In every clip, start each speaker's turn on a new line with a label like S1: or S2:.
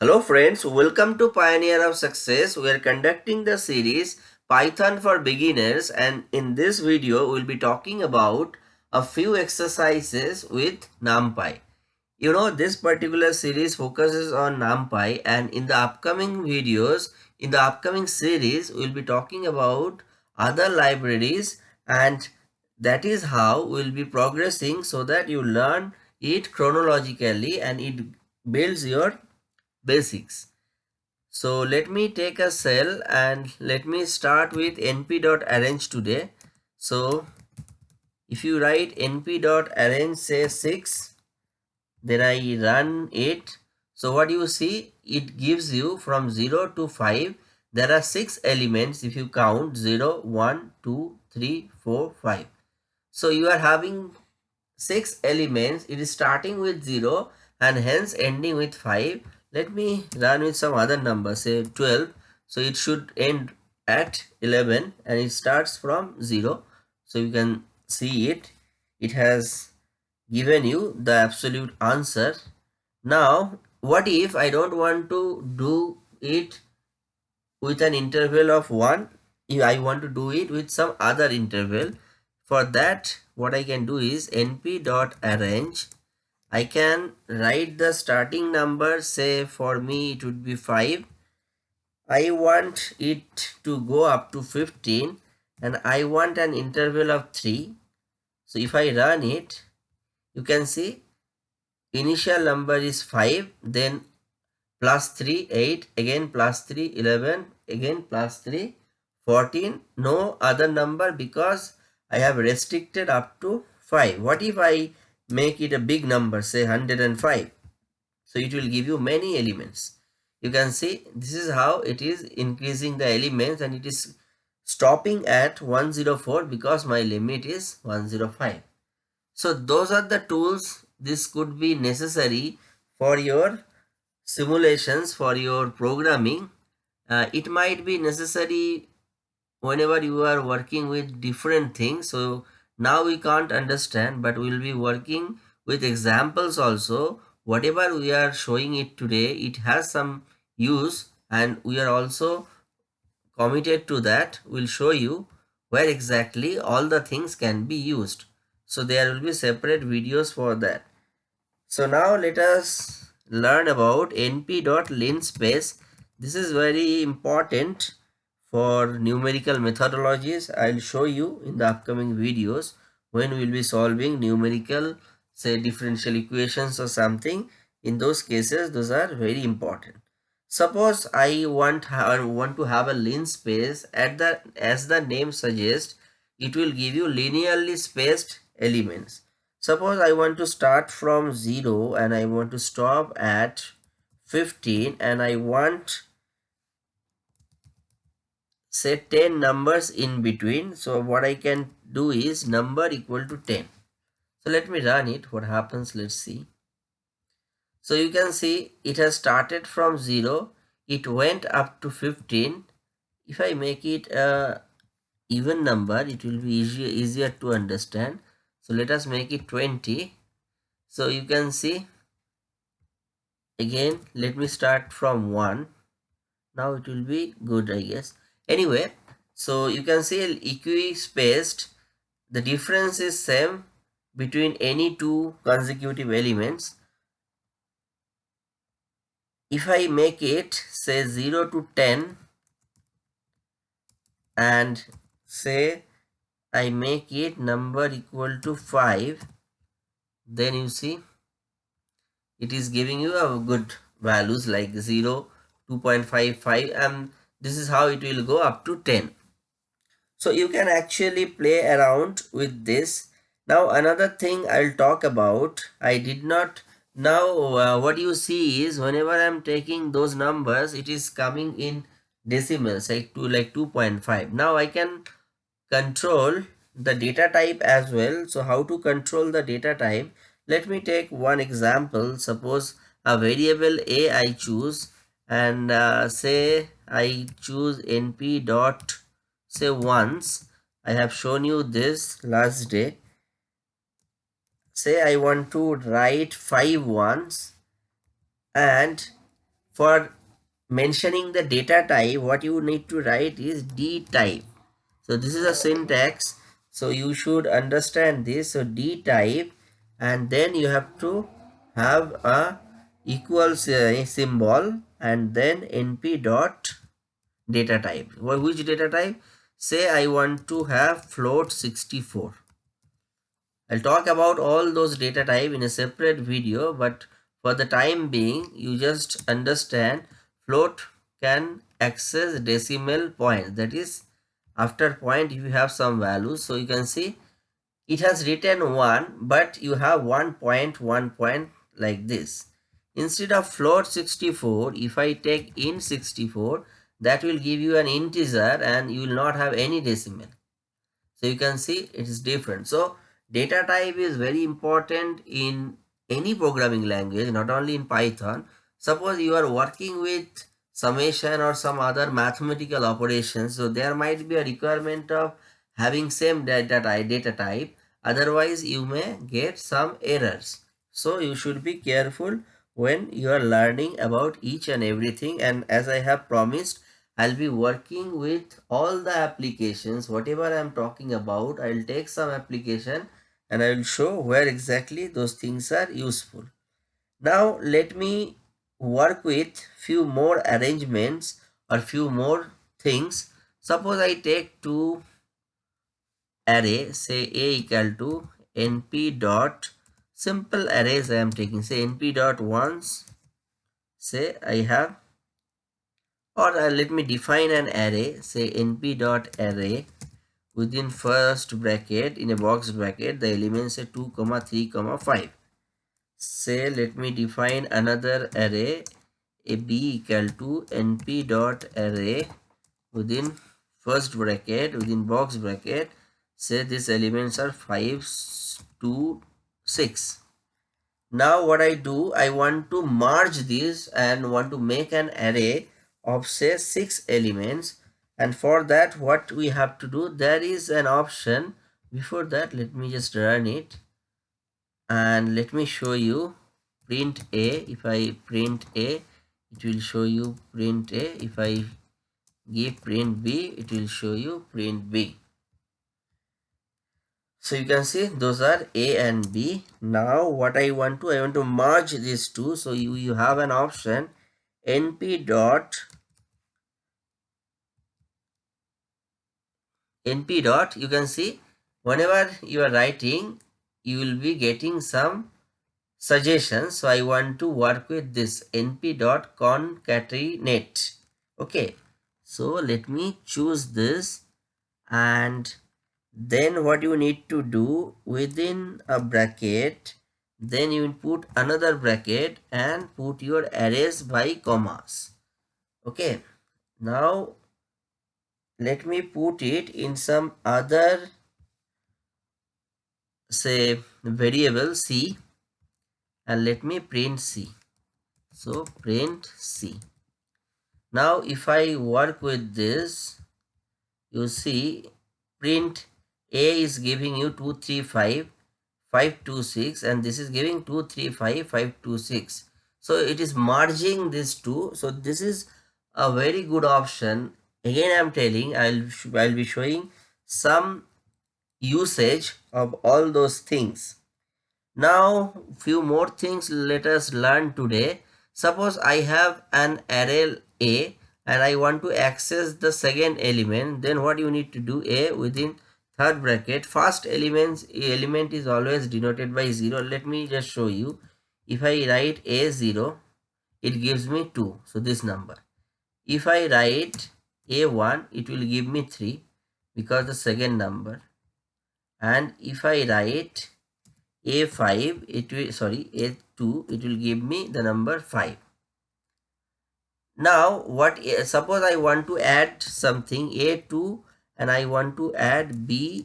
S1: Hello friends, welcome to Pioneer of Success. We are conducting the series Python for Beginners and in this video we'll be talking about a few exercises with NumPy. You know this particular series focuses on NumPy and in the upcoming videos, in the upcoming series we'll be talking about other libraries and that is how we'll be progressing so that you learn it chronologically and it builds your basics. So let me take a cell and let me start with np.arange today. So if you write np.arange say 6 then I run it. So what you see it gives you from 0 to 5 there are 6 elements if you count 0, 1, 2, 3, 4, 5. So you are having 6 elements it is starting with 0 and hence ending with 5 let me run with some other number say 12 so it should end at 11 and it starts from 0 so you can see it. It has given you the absolute answer. Now what if i don't want to do it with an interval of 1 if i want to do it with some other interval. For that what i can do is np arange I can write the starting number say for me it would be 5 I want it to go up to 15 and I want an interval of 3 so if I run it you can see initial number is 5 then plus 3 8 again plus 3 11 again plus 3 14 no other number because I have restricted up to 5 what if I make it a big number say 105 so it will give you many elements. You can see this is how it is increasing the elements and it is stopping at 104 because my limit is 105 so those are the tools this could be necessary for your simulations for your programming. Uh, it might be necessary whenever you are working with different things. So now we can't understand but we'll be working with examples also. Whatever we are showing it today it has some use and we are also committed to that. We'll show you where exactly all the things can be used. So there will be separate videos for that. So now let us learn about np.linspace this is very important for numerical methodologies i'll show you in the upcoming videos when we'll be solving numerical say differential equations or something. In those cases those are very important. Suppose i want want to have a linspace at the as the name suggests it will give you linearly spaced elements. Suppose i want to start from 0 and i want to stop at 15 and i want say 10 numbers in between. So what i can do is number equal to 10 so let me run it. What happens? Let's see. So you can see it has started from 0 it went up to 15 if i make it a even number it will be easier easier to understand. So let us make it 20 so you can see. Again let me start from 1 now it will be good i guess anyway so you can see equi-spaced the difference is same between any two consecutive elements. If I make it say 0 to 10 and say I make it number equal to 5 then you see it is giving you a good values like 0 2.55 and this is how it will go up to 10 so you can actually play around with this. Now another thing i'll talk about i did not now uh, what you see is whenever i'm taking those numbers it is coming in decimals like to like 2.5 now i can control the data type as well. So how to control the data type? Let me take one example. Suppose a variable a i choose and uh, say I choose np dot say once. I have shown you this last day. Say I want to write five ones. And for mentioning the data type what you need to write is d type. So this is a syntax. So you should understand this. So d type. And then you have to have a equals uh, symbol and then np dot data type. Which data type? Say i want to have float 64 i'll talk about all those data type in a separate video but for the time being you just understand float can access decimal point. That is after point you have some values. So you can see it has written 1 but you have 1 point 1 point like this instead of float 64 if i take int 64 that will give you an integer and you will not have any decimal so you can see it is different so data type is very important in any programming language not only in python Suppose you are working with summation or some other mathematical operations. So there might be a requirement of having same data type, data type. Otherwise you may get some errors. So you should be careful when you are learning about each and everything. And as I have promised, I'll be working with all the applications. Whatever I'm talking about, I'll take some application and I will show where exactly those things are useful. Now let me work with few more arrangements or few more things suppose i take two array say a equal to np dot simple arrays i am taking. Say np dot ones say i have or uh, let me define an array. Say np dot array within first bracket in a box bracket the elements say 2 comma 3 comma 5 say let me define another array a b equal to np dot array within first bracket within box bracket. Say these elements are 5 2 6 now what i do i want to merge this and want to make an array of say six elements. And for that what we have to do there is an option. Before that let me just run it. And let me show you print a. If i print a it will show you print a. If i give print b it will show you print b so you can see those are a and b now what i want to i want to merge these two so you you have an option np dot np dot you can see whenever you are writing you will be getting some suggestions. So I want to work with this np.concatenate. Okay. So let me choose this and then what you need to do within a bracket then you put another bracket and put your arrays by commas. Okay. Now let me put it in some other say variable c. And let me print c. So print c. Now if i work with this you see print a is giving you 235 526 and this is giving 235 526 so it is merging these two so this is a very good option again i'm telling i'll i'll be showing some usage of all those things. Now few more things let us learn today. Suppose I have an array A and I want to access the second element then what you need to do A within third bracket first elements element is always denoted by 0 let me just show you. If I write A0 it gives me 2 so this number. If I write A1 it will give me 3 because the second number. And if I write a5 it will sorry a2 it will give me the number 5 now what suppose I want to add something a2 and I want to add b1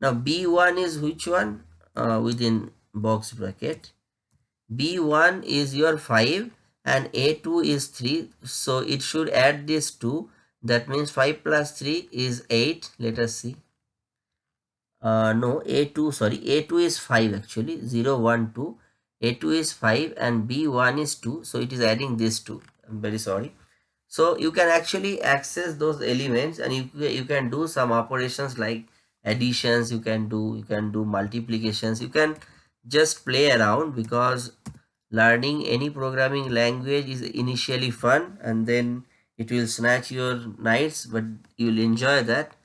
S1: now b1 is which one? Uh, within box bracket. B1 is your 5 and a2 is 3 so it should add this 2 that means 5 plus 3 is 8 let us see. Uh, no a2 sorry. A2 is 5 actually. 0 1 2 a2 is 5 and b1 is 2 so it is adding this 2 i'm very sorry so you can actually access those elements and you, you can do some operations like additions you can do you can do multiplications. You can just play around because learning any programming language is initially fun and then it will snatch your nights but you will enjoy that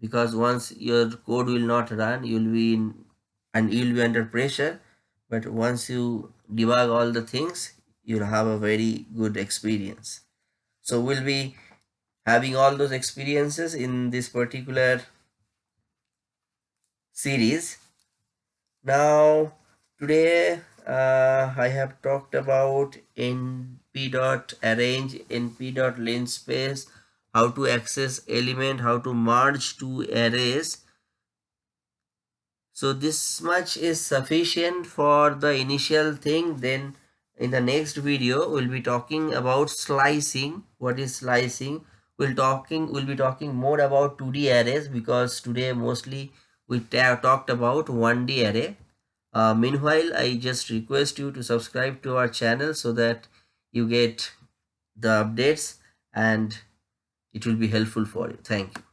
S1: because once your code will not run you will be in and you will be under pressure. But once you debug all the things you'll have a very good experience so we'll be having all those experiences in this particular series. Now today uh, I have talked about np dot arange np dot linspace how to access element how to merge two arrays. So this much is sufficient for the initial thing. Then in the next video we'll be talking about slicing. What is slicing? We'll talking we'll be talking more about 2d arrays because today mostly we talked about 1d array. Uh, meanwhile i just request you to subscribe to our channel so that you get the updates and it will be helpful for you. Thank you